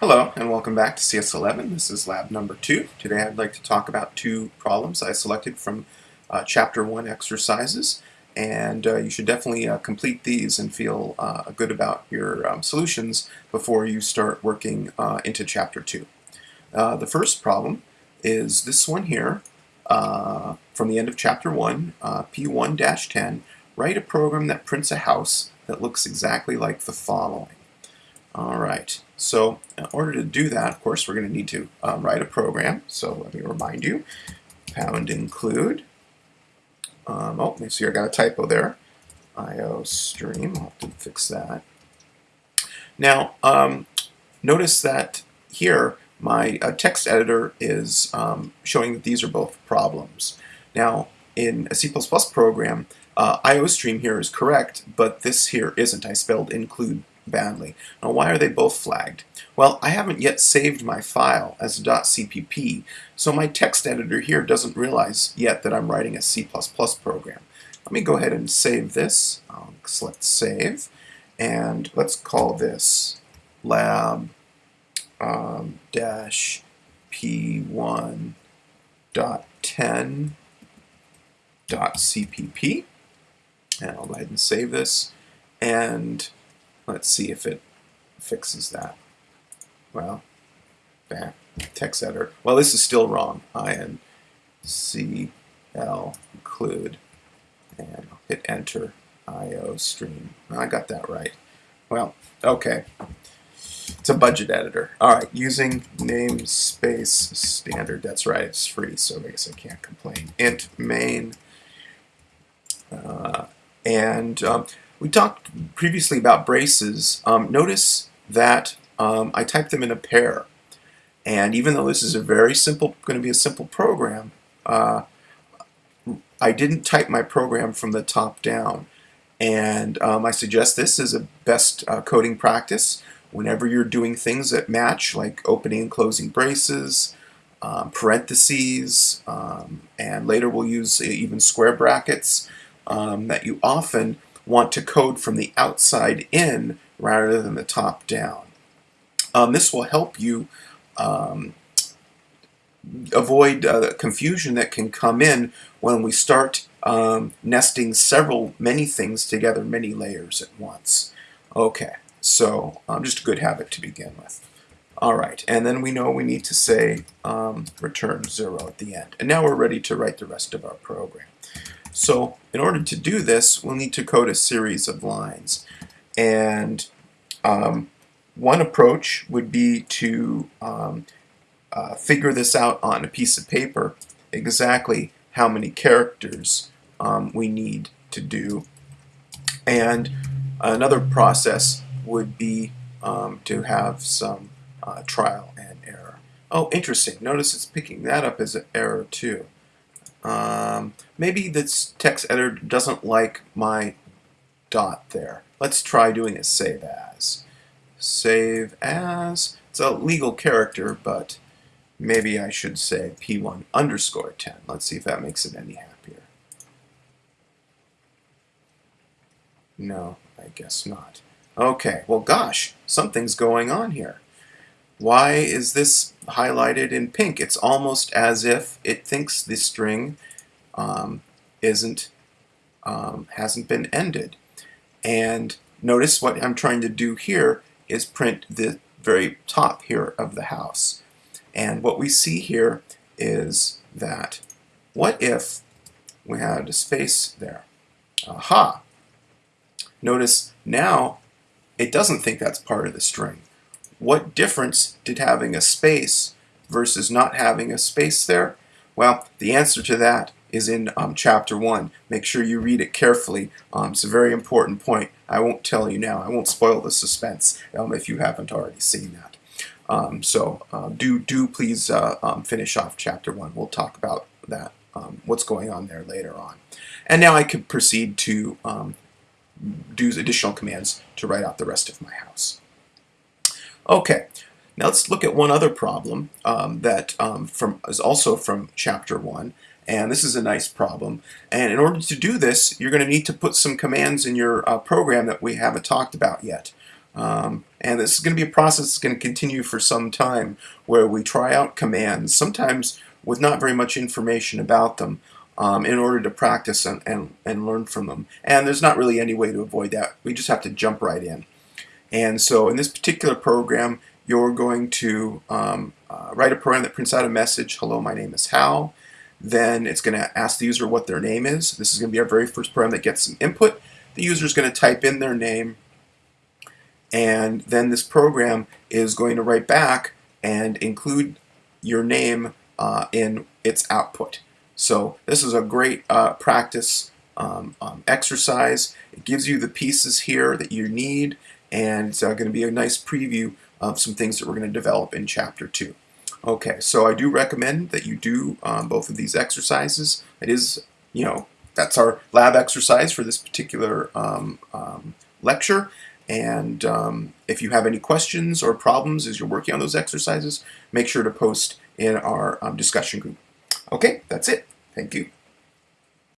Hello and welcome back to CS11. This is lab number two. Today I'd like to talk about two problems I selected from uh, chapter one exercises and uh, you should definitely uh, complete these and feel uh, good about your um, solutions before you start working uh, into chapter two. Uh, the first problem is this one here from the end of chapter one, P1-10, write a program that prints a house that looks exactly like the following. All right, so in order to do that, of course, we're going to need to um, write a program. So let me remind you, pound include. Um, oh, let me see, I got a typo there. IO stream, I'll have to fix that. Now, um, notice that here, my uh, text editor is um, showing that these are both problems. Now, in a C++ program, uh, IOStream here is correct, but this here isn't. I spelled include badly. Now why are they both flagged? Well, I haven't yet saved my file as .cpp, so my text editor here doesn't realize yet that I'm writing a C++ program. Let me go ahead and save this. I'll select Save, and let's call this lab um, dash p1 dot 10 dot cpp and I'll go ahead and save this and Let's see if it fixes that. Well, back text editor. Well, this is still wrong. I N C L include, and I'll hit enter. IO stream. I got that right. Well, okay. It's a budget editor. All right, using namespace standard. That's right, it's free, so I guess I can't complain. Int main. Uh, and um, we talked previously about braces. Um, notice that um, I typed them in a pair. And even though this is a very simple, going to be a simple program, uh, I didn't type my program from the top down. And um, I suggest this is a best uh, coding practice whenever you're doing things that match, like opening and closing braces, um, parentheses, um, and later we'll use even square brackets, um, that you often want to code from the outside in rather than the top down. Um, this will help you um, avoid uh, confusion that can come in when we start um, nesting several, many things together, many layers at once. Okay, so um, just a good habit to begin with. All right, and then we know we need to say um, return zero at the end. And now we're ready to write the rest of our program. So in order to do this, we'll need to code a series of lines. And um, one approach would be to um, uh, figure this out on a piece of paper, exactly how many characters um, we need to do. And another process would be um, to have some uh, trial and error. Oh, interesting. Notice it's picking that up as an error too. Um, maybe this text editor doesn't like my dot there. Let's try doing a save as. Save as. It's a legal character, but maybe I should say p1 underscore 10. Let's see if that makes it any happier. No, I guess not. Okay, well gosh, something's going on here. Why is this highlighted in pink? It's almost as if it thinks the string um, isn't um, hasn't been ended. And notice what I'm trying to do here is print the very top here of the house. And what we see here is that what if we had a space there? Aha! Notice now it doesn't think that's part of the string what difference did having a space versus not having a space there? Well, the answer to that is in um, chapter 1. Make sure you read it carefully. Um, it's a very important point. I won't tell you now. I won't spoil the suspense um, if you haven't already seen that. Um, so uh, do, do please uh, um, finish off chapter 1. We'll talk about that, what's going on there later on. And now I could proceed to do additional commands to write out the rest of my house. Okay, now let's look at one other problem um, that um, from, is also from chapter 1. And this is a nice problem. And in order to do this, you're going to need to put some commands in your uh, program that we haven't talked about yet. Um, and this is going to be a process that's going to continue for some time where we try out commands, sometimes with not very much information about them, um, in order to practice and, and, and learn from them. And there's not really any way to avoid that. We just have to jump right in. And so in this particular program, you're going to um, uh, write a program that prints out a message, hello, my name is Hal. Then it's going to ask the user what their name is. This is going to be our very first program that gets some input. The user is going to type in their name, and then this program is going to write back and include your name uh, in its output. So this is a great uh, practice um, um, exercise. It gives you the pieces here that you need and it's uh, going to be a nice preview of some things that we're going to develop in Chapter 2. Okay, so I do recommend that you do um, both of these exercises. It is, you know, that's our lab exercise for this particular um, um, lecture. And um, if you have any questions or problems as you're working on those exercises, make sure to post in our um, discussion group. Okay, that's it. Thank you.